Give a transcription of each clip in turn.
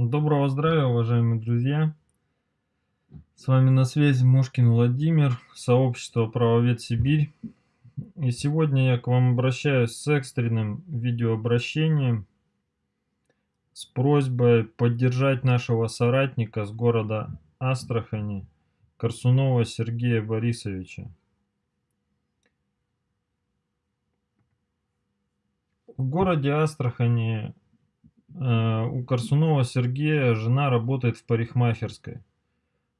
Доброго здравия, уважаемые друзья! С вами на связи Мушкин Владимир, сообщество Правовед Сибирь. И сегодня я к вам обращаюсь с экстренным видеообращением с просьбой поддержать нашего соратника с города Астрахани, Корсунова Сергея Борисовича. В городе Астрахани у Корсунова Сергея жена работает в парикмахерской,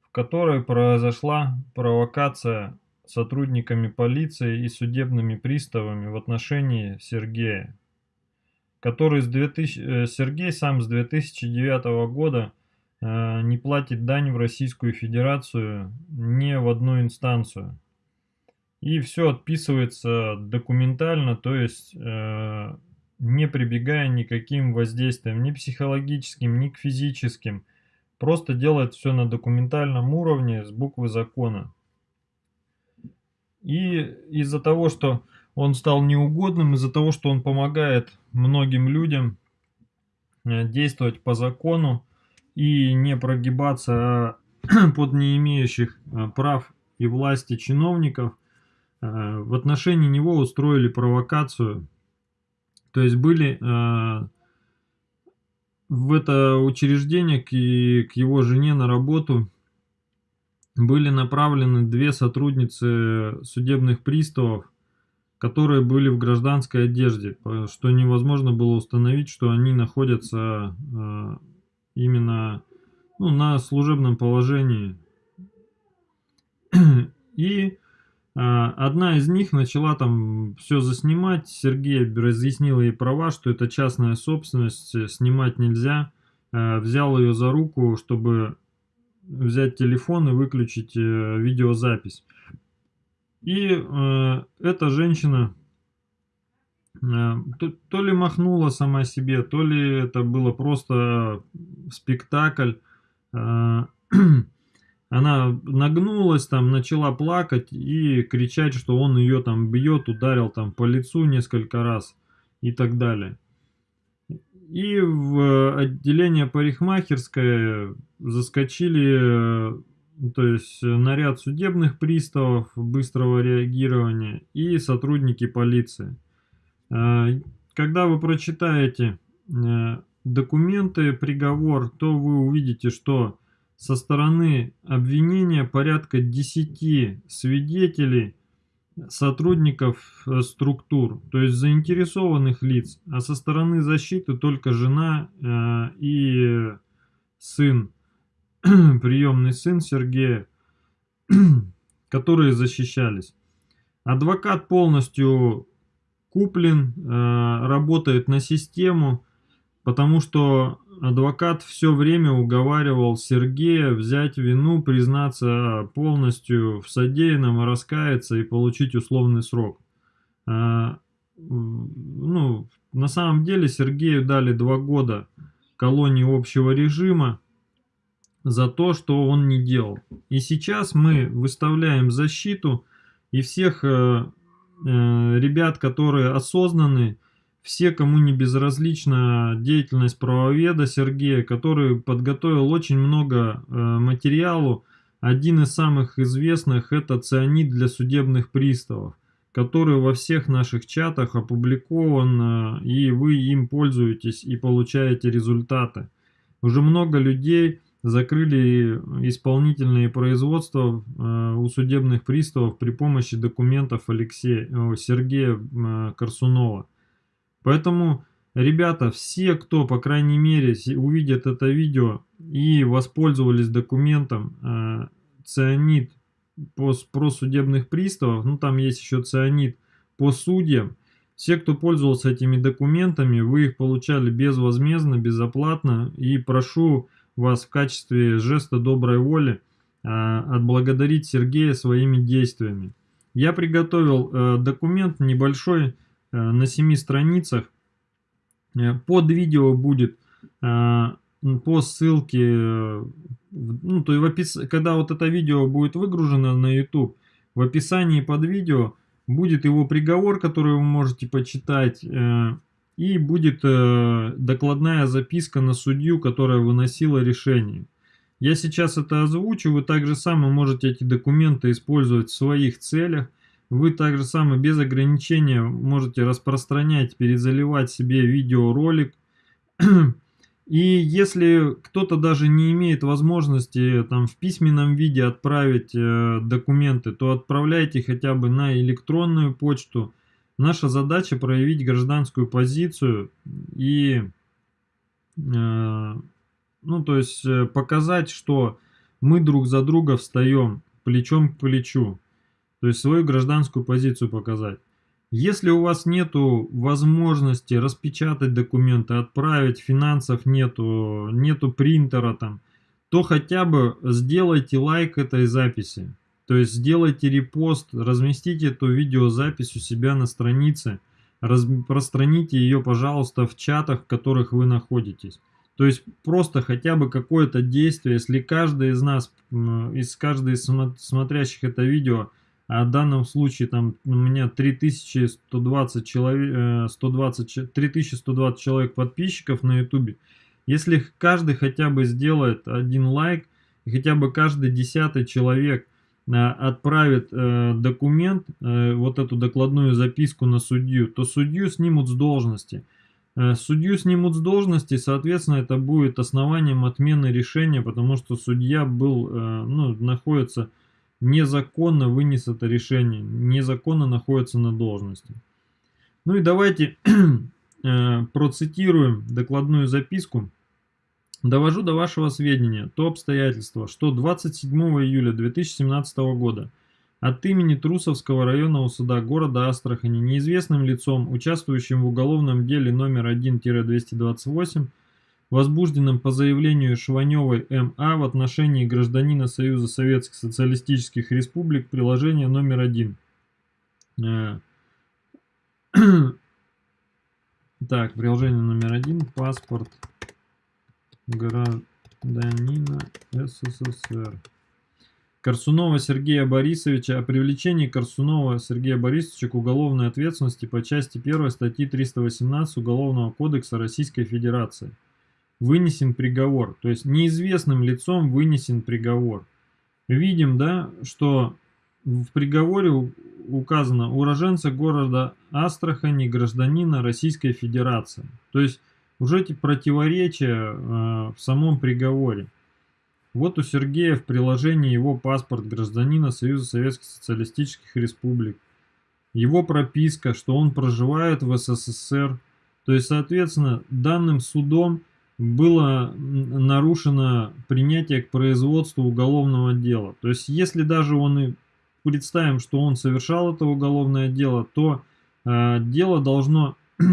в которой произошла провокация сотрудниками полиции и судебными приставами в отношении Сергея, который с 2000, э, Сергей сам с 2009 года э, не платит дань в Российскую Федерацию ни в одну инстанцию. И все отписывается документально, то есть не прибегая никаким воздействием, ни психологическим, ни к физическим. Просто делает все на документальном уровне с буквы закона. И из-за того, что он стал неугодным, из-за того, что он помогает многим людям э, действовать по закону и не прогибаться под не имеющих э, прав и власти чиновников, э, в отношении него устроили провокацию то есть были э, в это учреждение к, к его жене на работу были направлены две сотрудницы судебных приставов, которые были в гражданской одежде, что невозможно было установить, что они находятся э, именно ну, на служебном положении. И одна из них начала там все заснимать, Сергей разъяснил ей права, что это частная собственность, э, снимать нельзя. А, взял ее за руку, чтобы взять телефон и выключить э, видеозапись. И э, эта женщина то ли махнула сама себе, то ли это было просто спектакль. Она нагнулась, там, начала плакать и кричать, что он ее там бьет, ударил там по лицу несколько раз и так далее. И в отделение парикмахерское заскочили, то есть наряд судебных приставов быстрого реагирования и сотрудники полиции. А, когда вы прочитаете э, документы, приговор, то вы увидите, что со стороны обвинения порядка 10 свидетелей, сотрудников э, структур, то есть заинтересованных лиц, а со стороны защиты только жена э, и сын, приемный сын Сергея, которые защищались. Адвокат полностью куплен, э, работает на систему, потому что адвокат все время уговаривал Сергея взять вину, признаться полностью в содеянном, раскаяться и получить условный срок. А, ну, на самом деле Сергею дали два года колонии общего режима за то, что он не делал. И сейчас мы выставляем защиту и всех э, э, ребят, которые осознанные, все, кому не безразлична деятельность правоведа Сергея, который подготовил очень много э, материалу. Один из самых известных это цианид для судебных приставов, который во всех наших чатах опубликован, э, и вы им пользуетесь и получаете результаты. Уже много людей закрыли исполнительные производства э, у судебных приставов при помощи документов Алексея, Сергея э, Корсунова. Поэтому, ребята, все, кто, по крайней мере, увидят это видео и воспользовались документом э, цианид по, про судебных приставов, ну там есть еще цианид по судьям, все, кто пользовался этими документами, вы их получали безвозмездно, безоплатно. И прошу вас в качестве жеста доброй воли э, отблагодарить Сергея своими действиями. Я приготовил э, документ небольшой, на 7 страницах. Э, под видео будет э, по ссылке, ну, то есть в опис... когда вот это видео будет выгружено на YouTube, в описании под видео будет его приговор, который вы можете почитать, и будет э, докладная записка на судью, которая выносила решение. Я сейчас это озвучу, вы также сами можете эти документы использовать в своих целях. Вы также сами без ограничения можете распространять, перезаливать себе видеоролик. И если кто-то даже не имеет возможности там в письменном виде отправить э, документы, то отправляйте хотя бы на электронную почту. Наша задача проявить гражданскую позицию и э, ну, то есть э, показать, что мы друг за друга встаем плечом к плечу. То есть свою гражданскую позицию показать. Если у вас нету возможности распечатать документы, отправить, финансов нету, нету принтера там, то хотя бы сделайте лайк этой записи. То есть сделайте репост, разместите эту видеозапись у себя на странице, распространите ее, пожалуйста, в чатах, в которых вы находитесь. То есть просто хотя бы какое-то действие, если каждый из нас, из каждый из смотрящих это видео, а в данном случае там у меня 3120 человек, 120, 3120 человек подписчиков на ютубе, если каждый хотя бы сделает один лайк, и хотя бы каждый десятый человек э, отправит э, документ, э, вот эту докладную записку на судью, то судью снимут с должности. Судью снимут с должности, соответственно, это будет основанием отмены решения, потому что судья был, ну, находится незаконно, вынес это решение, незаконно находится на должности. Ну и давайте э, процитируем докладную записку. Довожу до вашего сведения то обстоятельство, что 27 июля 2017 года от имени Трусовского районного суда города Астрахани неизвестным лицом, участвующим в уголовном деле номер 1-228, возбужденном по заявлению Шваневой М.А. в отношении гражданина Союза Советских Социалистических Республик, приложение номер 1. Э, так, приложение номер один, паспорт гражданина СССР. Корсунова Сергея Борисовича о привлечении Корсунова Сергея Борисовича к уголовной ответственности по части 1 статьи 318 Уголовного кодекса Российской Федерации. Вынесен приговор, то есть неизвестным лицом вынесен приговор. Видим, да, что в приговоре указано уроженца города Астрахани, гражданина Российской Федерации. То есть уже эти противоречия э, в самом приговоре. Вот у Сергея в приложении его паспорт гражданина Союза Советских Социалистических Республик. Его прописка, что он проживает в СССР. То есть, соответственно, данным судом было нарушено принятие к производству уголовного дела. То есть, если даже он и представим, что он совершал это уголовное дело, то э, дело должно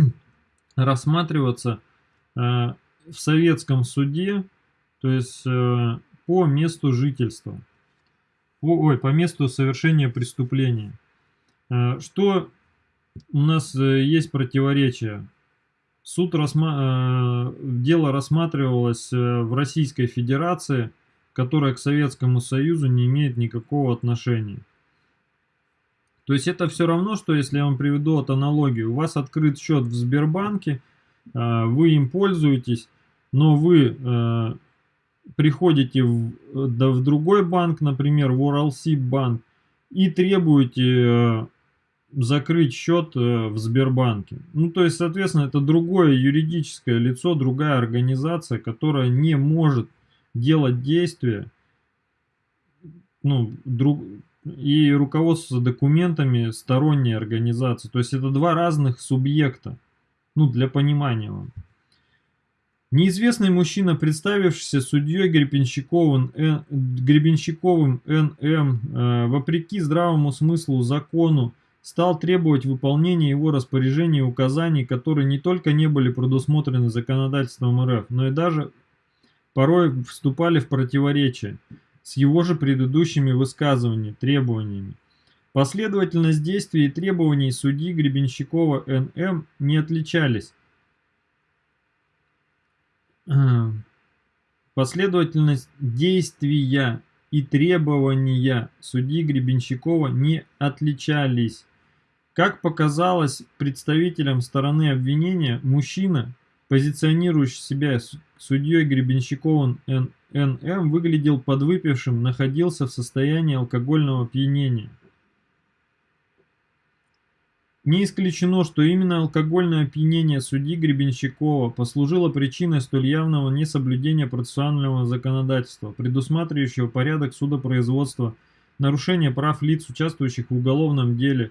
рассматриваться э, в советском суде, то есть э, по месту жительства, по, ой, по месту совершения преступления. Э, что у нас э, есть противоречие? Суд рассма... Дело рассматривалось в Российской Федерации, которая к Советскому Союзу не имеет никакого отношения. То есть это все равно, что если я вам приведу вот аналогию, у вас открыт счет в Сбербанке, вы им пользуетесь, но вы приходите в, да, в другой банк, например, в Уралсиб банк, и требуете э, закрыть счет э, в Сбербанке. Ну, то есть, соответственно, это другое юридическое лицо, другая организация, которая не может делать действия, ну, друг, и руководство документами сторонней организации. То есть, это два разных субъекта, ну, для понимания вам. Неизвестный мужчина, представившийся судьей Гребенщиковым, Н, Гребенщиковым Н.М., э, вопреки здравому смыслу закону, стал требовать выполнения его распоряжений и указаний, которые не только не были предусмотрены законодательством РФ, но и даже порой вступали в противоречие с его же предыдущими высказываниями, требованиями. Последовательность действий и требований судьи Гребенщикова Н.М. не отличались, Последовательность действия и требования судьи Гребенщикова не отличались. Как показалось представителям стороны обвинения, мужчина, позиционирующий себя судьей Гребенщиковым Н.М., выглядел подвыпившим, находился в состоянии алкогольного опьянения. Не исключено, что именно алкогольное опьянение судьи Гребенщикова послужило причиной столь явного несоблюдения процессуального законодательства, предусматривающего порядок судопроизводства, нарушение прав лиц, участвующих в уголовном деле,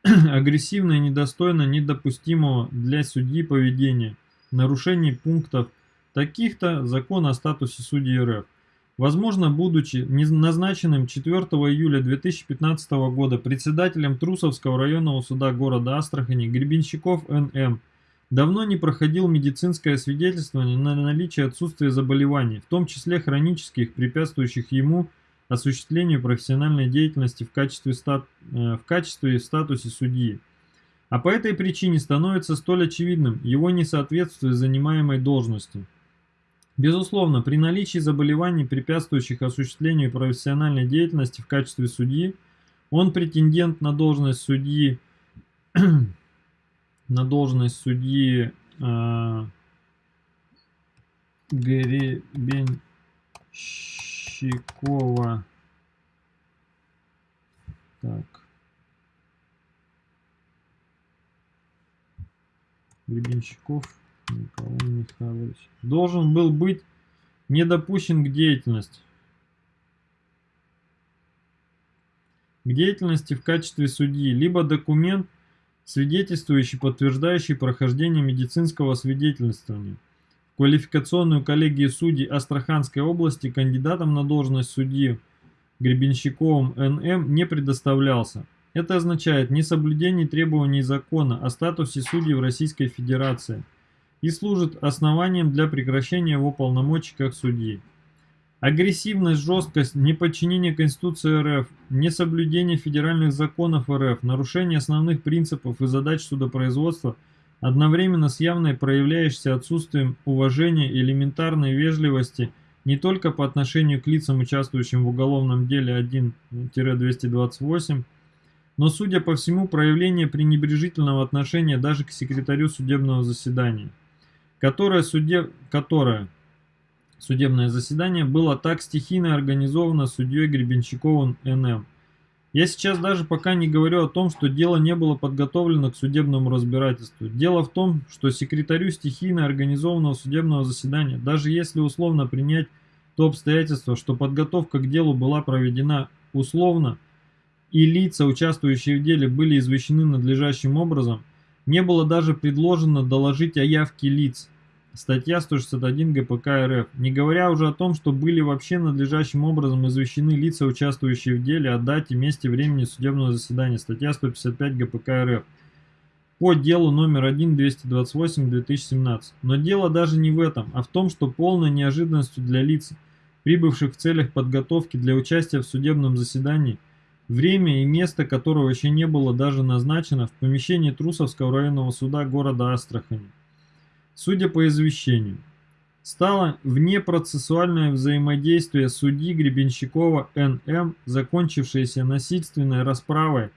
агрессивное недостойно недопустимого для судьи поведения, нарушение пунктов таких-то закона о статусе судьи РФ. Возможно, будучи назначенным 4 июля 2015 года председателем Трусовского районного суда города Астрахани Гребенщиков Н.М. давно не проходил медицинское свидетельствование на наличие отсутствия заболеваний, в том числе хронических, препятствующих ему осуществлению профессиональной деятельности в качестве, стат, э, в качестве и статусе судьи. А по этой причине становится столь очевидным его несоответствие занимаемой должности. Безусловно, при наличии заболеваний, препятствующих осуществлению профессиональной деятельности в качестве судьи, он претендент на должность судьи, на должность судьи э, Гребенщикова. Так. Гребенщиков Николай Михайлович. Должен был быть не допущен к деятельности. К деятельности в качестве судьи, либо документ, свидетельствующий, подтверждающий прохождение медицинского свидетельствования. Квалификационную коллегию судей Астраханской области кандидатом на должность судьи Гребенщиковым Н.М. не предоставлялся. Это означает несоблюдение требований закона о статусе судей в Российской Федерации – и служит основанием для прекращения его полномочий как судьи. Агрессивность, жесткость, неподчинение Конституции РФ, несоблюдение федеральных законов РФ, нарушение основных принципов и задач судопроизводства одновременно с явной проявляющейся отсутствием уважения и элементарной вежливости не только по отношению к лицам, участвующим в уголовном деле 1-228, но, судя по всему, проявление пренебрежительного отношения даже к секретарю судебного заседания которое, судеб... которое судебное заседание было так стихийно организовано судьей Гребенщиковым Н.М. Я сейчас даже пока не говорю о том, что дело не было подготовлено к судебному разбирательству. Дело в том, что секретарю стихийно организованного судебного заседания, даже если условно принять то обстоятельство, что подготовка к делу была проведена условно, и лица, участвующие в деле, были извещены надлежащим образом, не было даже предложено доложить о явке лиц. Статья 161 ГПК РФ. Не говоря уже о том, что были вообще надлежащим образом извещены лица, участвующие в деле, о дате, месте, времени судебного заседания. Статья 155 ГПК РФ. По делу номер 1-228-2017. Но дело даже не в этом, а в том, что полной неожиданностью для лиц, прибывших в целях подготовки для участия в судебном заседании, Время и место которого еще не было даже назначено в помещении Трусовского районного суда города Астрахани. Судя по извещению, стало внепроцессуальное взаимодействие судьи Гребенщикова Н.М., закончившееся насильственной расправой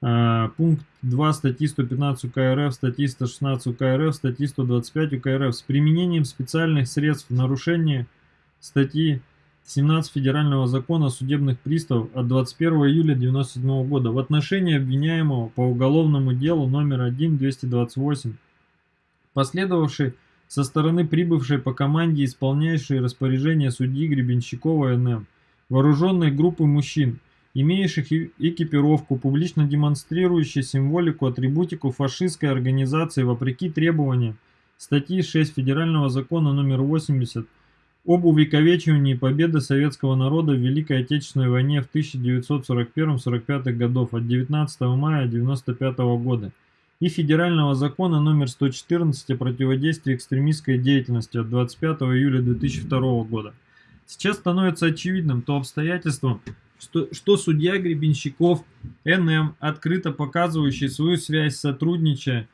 э, пункт 2 статьи 115 УК РФ, статьи 116 УК РФ, статьи 125 УК РФ с применением специальных средств в нарушение статьи 17 Федерального закона о судебных приставов от 21 июля 1997 года в отношении обвиняемого по уголовному делу номер 1-228, последовавший со стороны прибывшей по команде исполняющей распоряжение судьи Гребенщикова НМ, вооруженной группы мужчин, имеющих экипировку, публично демонстрирующей символику, атрибутику фашистской организации вопреки требованиям статьи 6 Федерального закона номер 80 об увековечивании победы советского народа в Великой Отечественной войне в 1941-45 годов от 19 мая 1995 года и Федерального закона номер 114 о противодействии экстремистской деятельности от 25 июля 2002 года. Сейчас становится очевидным то обстоятельство, что, что судья Гребенщиков НМ, открыто показывающий свою связь, сотрудничая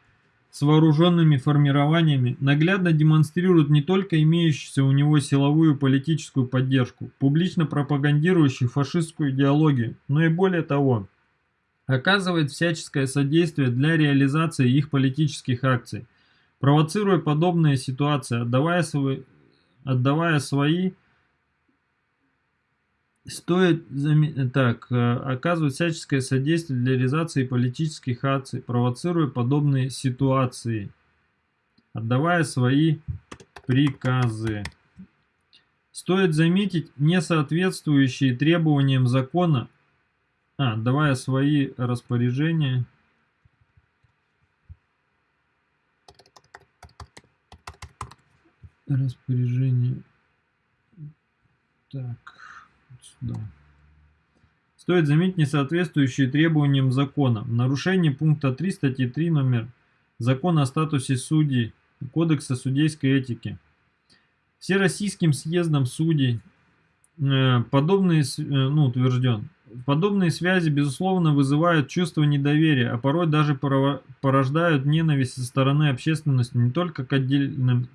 с вооруженными формированиями наглядно демонстрирует не только имеющуюся у него силовую политическую поддержку, публично пропагандирующую фашистскую идеологию, но и более того, оказывает всяческое содействие для реализации их политических акций, провоцируя подобные ситуации, отдавая свои, отдавая свои Стоит так, э, оказывать всяческое содействие для реализации политических акций, провоцируя подобные ситуации, отдавая свои приказы. Стоит заметить несоответствующие требованиям закона, а, давая свои распоряжения, распоряжение, так, сюда. Стоит заметить несоответствующие требованиям закона. В нарушении пункта 3 статьи 3 номер Закона о статусе судей Кодекса судейской этики. Всероссийским съездом судей э, подобные, э, ну, утвержден, подобные связи, безусловно, вызывают чувство недоверия, а порой даже порождают ненависть со стороны общественности не только к отдельным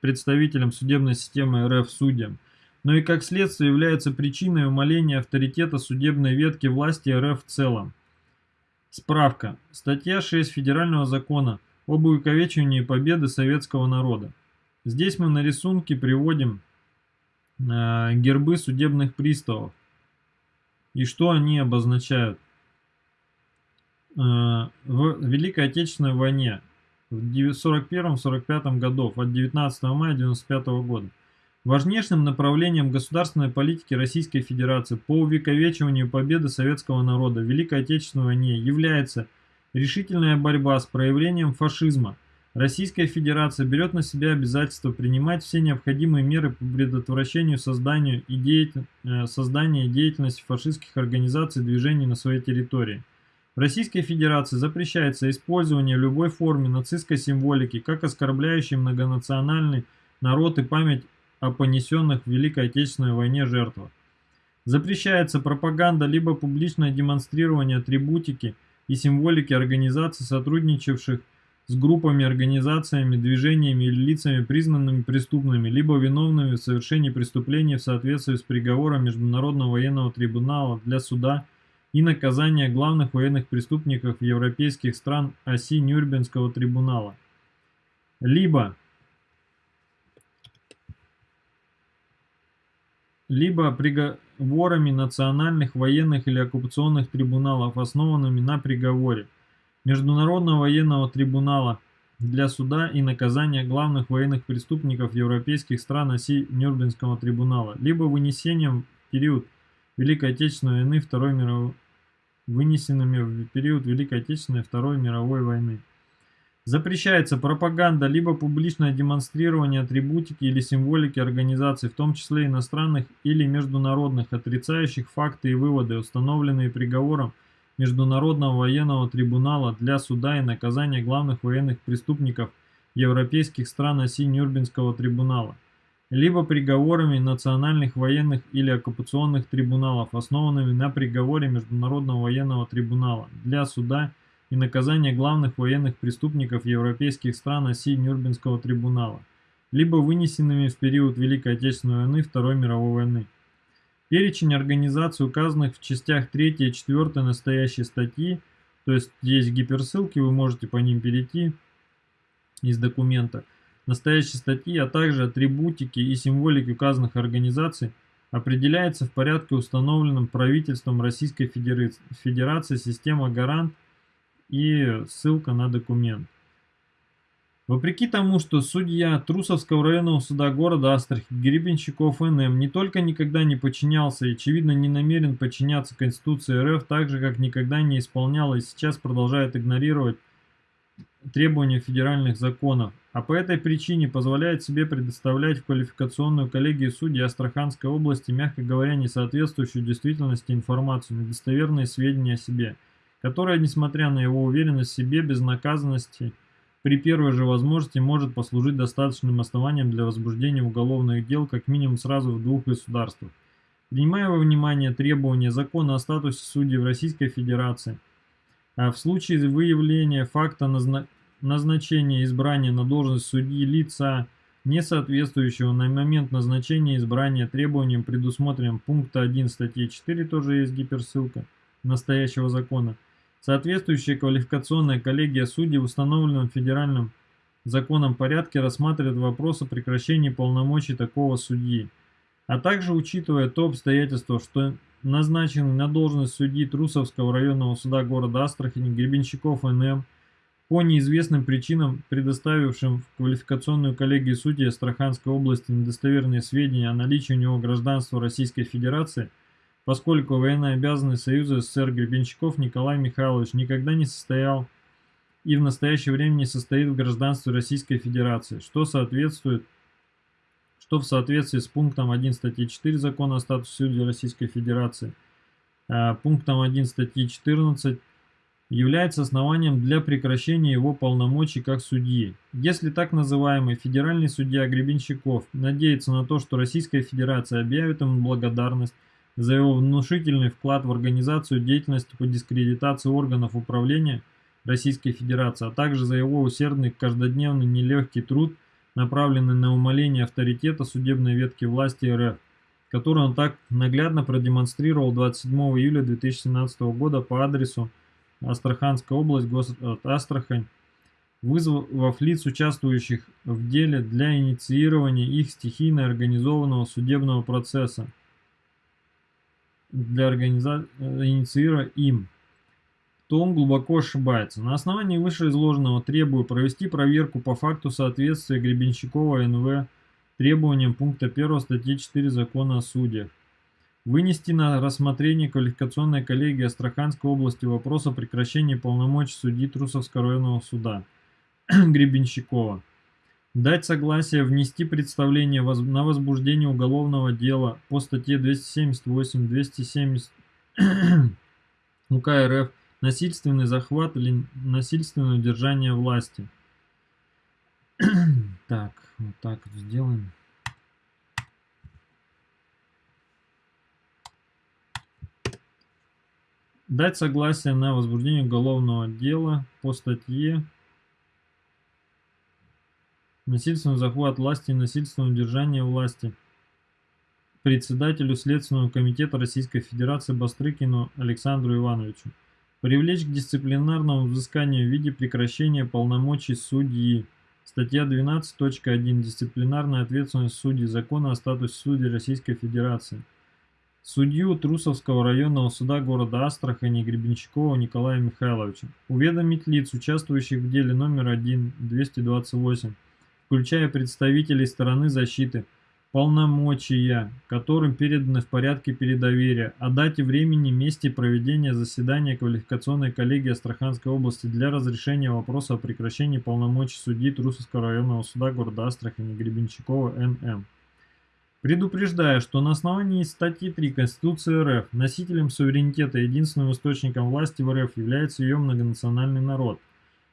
представителям судебной системы РФ судьям, но и как следствие является причиной умаления авторитета судебной ветки власти РФ в целом. Справка. Статья 6 Федерального закона об увековечивании победы советского народа. Здесь мы на рисунке приводим э, гербы судебных приставов. И что они обозначают? Э, в Великой Отечественной войне в 41-45 годов от 19 мая 1995 года Важнейшим направлением государственной политики Российской Федерации по увековечиванию победы советского народа в Великой Отечественной войне является решительная борьба с проявлением фашизма. Российская Федерация берет на себя обязательство принимать все необходимые меры по предотвращению созданию и деятель... Э, создания и деятельности фашистских организаций и движений на своей территории. В Российской Федерации запрещается использование любой форме нацистской символики, как оскорбляющей многонациональный народ и память о понесенных в Великой Отечественной войне жертвах. Запрещается пропаганда либо публичное демонстрирование атрибутики и символики организаций, сотрудничавших с группами, организациями, движениями или лицами, признанными преступными, либо виновными в совершении преступлений в соответствии с приговором Международного военного трибунала для суда и наказания главных военных преступников европейских стран оси Нюрнбергского трибунала. Либо либо приговорами национальных, военных или оккупационных трибуналов, основанными на приговоре Международного военного трибунала для суда и наказания главных военных преступников европейских стран оси Нюрнбергского трибунала, либо вынесением в период Великой Отечественной войны Второй мировой вынесенными в период Великой Отечественной Второй мировой войны. Запрещается пропаганда либо публичное демонстрирование атрибутики или символики организаций, в том числе иностранных или международных, отрицающих факты и выводы, установленные приговором Международного военного трибунала для суда и наказания главных военных преступников европейских стран оси Нюрнбергского трибунала, либо приговорами национальных военных или оккупационных трибуналов, основанными на приговоре Международного военного трибунала для суда и наказания главных военных преступников европейских стран оси Нюрнбергского трибунала, либо вынесенными в период Великой Отечественной войны Второй мировой войны. Перечень организаций, указанных в частях 3 и 4 настоящей статьи, то есть есть гиперссылки, вы можете по ним перейти из документа, настоящей статьи, а также атрибутики и символики указанных организаций, определяется в порядке, установленном правительством Российской Федерации система гарант и ссылка на документ. Вопреки тому, что судья Трусовского районного суда города Астрахи Гребенщиков НМ не только никогда не подчинялся и, очевидно, не намерен подчиняться Конституции РФ, так же, как никогда не исполнял и сейчас продолжает игнорировать требования федеральных законов, а по этой причине позволяет себе предоставлять в квалификационную коллегию судей Астраханской области, мягко говоря, несоответствующую действительности информацию, недостоверные сведения о себе – которая, несмотря на его уверенность в себе, безнаказанности, при первой же возможности может послужить достаточным основанием для возбуждения уголовных дел как минимум сразу в двух государствах. Принимая во внимание требования закона о статусе судей в Российской Федерации, а в случае выявления факта назна назначения избрания на должность судьи лица, не соответствующего на момент назначения избрания требованиям, предусмотренным пункта 1 статьи 4, тоже есть гиперссылка настоящего закона – Соответствующая квалификационная коллегия судей в установленном федеральным законом порядке рассматривает вопрос о прекращении полномочий такого судьи, а также учитывая то обстоятельство, что назначенный на должность судьи Трусовского районного суда города Астрахани Гребенщиков Н.М. по неизвестным причинам, предоставившим в квалификационную коллегию судей Астраханской области недостоверные сведения о наличии у него гражданства Российской Федерации, поскольку военнообязанный Союза СССР Гребенщиков Николай Михайлович никогда не состоял и в настоящее время не состоит в гражданстве Российской Федерации, что соответствует что в соответствии с пунктом 1 статьи 4 Закона о статусе судей Российской Федерации, э, пунктом 1 статьи 14 является основанием для прекращения его полномочий как судьи. Если так называемый федеральный судья Гребенщиков надеется на то, что Российская Федерация объявит ему благодарность за его внушительный вклад в организацию деятельности по дискредитации органов управления Российской Федерации, а также за его усердный каждодневный нелегкий труд – направленный на умаление авторитета судебной ветки власти РФ, который он так наглядно продемонстрировал 27 июля 2017 года по адресу Астраханская область, город Астрахань, вызвав лиц, участвующих в деле для инициирования их стихийно организованного судебного процесса, для организа... инициируя им то он глубоко ошибается. На основании вышеизложенного требую провести проверку по факту соответствия Гребенщикова НВ требованиям пункта 1 статьи 4 Закона о судьях. Вынести на рассмотрение квалификационной коллегии Астраханской области вопрос о прекращении полномочий судьи Трусовского районного суда Гребенщикова. Дать согласие внести представление на возбуждение уголовного дела по статье 278-270 УК РФ насильственный захват или насильственное удержание власти. так, вот так сделаем. Дать согласие на возбуждение уголовного дела по статье насильственный захват власти и насильственное удержание власти председателю Следственного комитета Российской Федерации Бастрыкину Александру Ивановичу. Привлечь к дисциплинарному взысканию в виде прекращения полномочий судьи. Статья 12.1. Дисциплинарная ответственность судей Закона о статусе судей Российской Федерации. Судью Трусовского районного суда города Астрахани Гребенщикова Николая Михайловича. Уведомить лиц, участвующих в деле номер 1 228, включая представителей стороны защиты, полномочия, которым переданы в порядке передоверия, о дате, времени, месте проведения заседания квалификационной коллегии Астраханской области для разрешения вопроса о прекращении полномочий судьи Трусовского районного суда города Астрахани Гребенщикова Н.М. Предупреждая, что на основании статьи 3 Конституции РФ носителем суверенитета и единственным источником власти в РФ является ее многонациональный народ,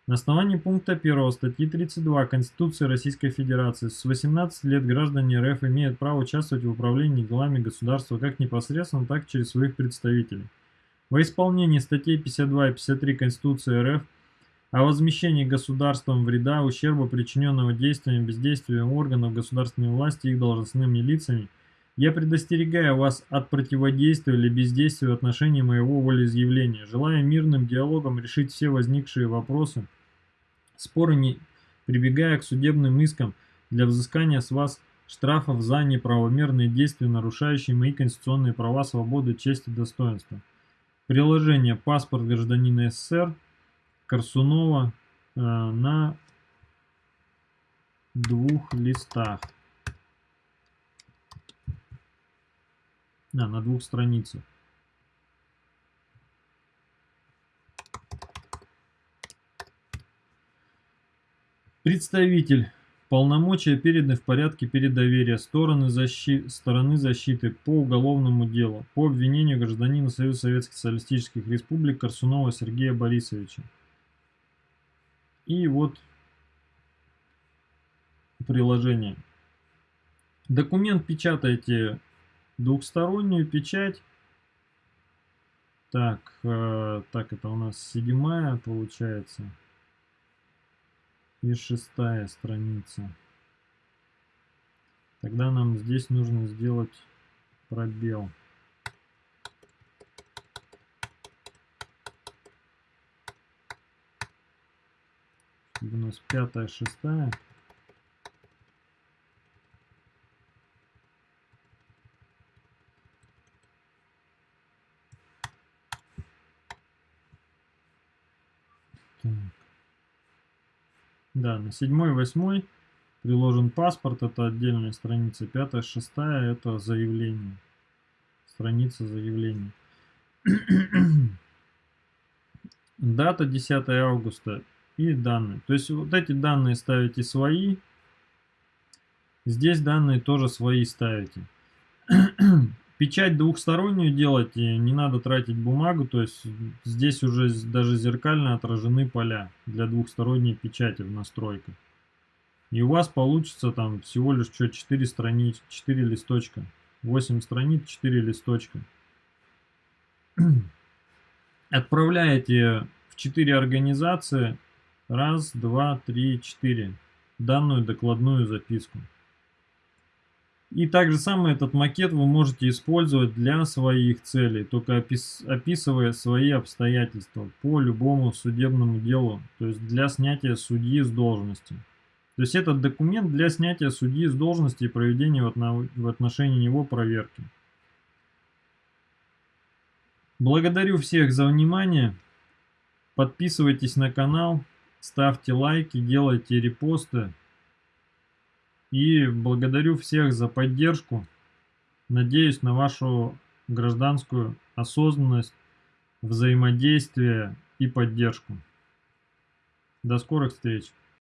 на основании пункта 1 статьи 32 Конституции Российской Федерации с 18 лет граждане РФ имеют право участвовать в управлении делами государства как непосредственно, так и через своих представителей. Во исполнении статей 52 и 53 Конституции РФ о возмещении государством вреда, ущерба, причиненного действием бездействием органов государственной власти и их должностными лицами, я предостерегаю вас от противодействия или бездействия в отношении моего волеизъявления, желая мирным диалогом решить все возникшие вопросы, споры не прибегая к судебным искам для взыскания с вас штрафов за неправомерные действия, нарушающие мои конституционные права, свободы, честь и достоинство. Приложение «Паспорт гражданина СССР» Корсунова э, на двух листах. А, на двух страницах. Представитель. Полномочия переданы в порядке передоверия стороны, защи... стороны защиты по уголовному делу по обвинению гражданина Союза Советских Социалистических Республик Корсунова Сергея Борисовича. И вот приложение. Документ печатаете двухстороннюю печать. Так, э, так это у нас седьмая получается. И шестая страница. Тогда нам здесь нужно сделать пробел. Чтобы у нас пятая, шестая. Так. Да, на седьмой, восьмой приложен паспорт, это отдельная страница. Пятая, шестая, это заявление. Страница заявления. Дата 10 августа и данные. То есть вот эти данные ставите свои. Здесь данные тоже свои ставите. Печать двухстороннюю делайте, не надо тратить бумагу, то есть здесь уже даже зеркально отражены поля для двухсторонней печати в настройках. И у вас получится там всего лишь что 4 страниц, 4 листочка. 8 страниц, 4 листочка. Отправляете в 4 организации раз, два, три, четыре данную докладную записку. И также самый этот макет вы можете использовать для своих целей, только опис описывая свои обстоятельства по любому судебному делу, то есть для снятия судьи с должности. То есть этот документ для снятия судьи с должности и проведения в отношении него проверки. Благодарю всех за внимание. Подписывайтесь на канал, ставьте лайки, делайте репосты. И благодарю всех за поддержку. Надеюсь на вашу гражданскую осознанность, взаимодействие и поддержку. До скорых встреч!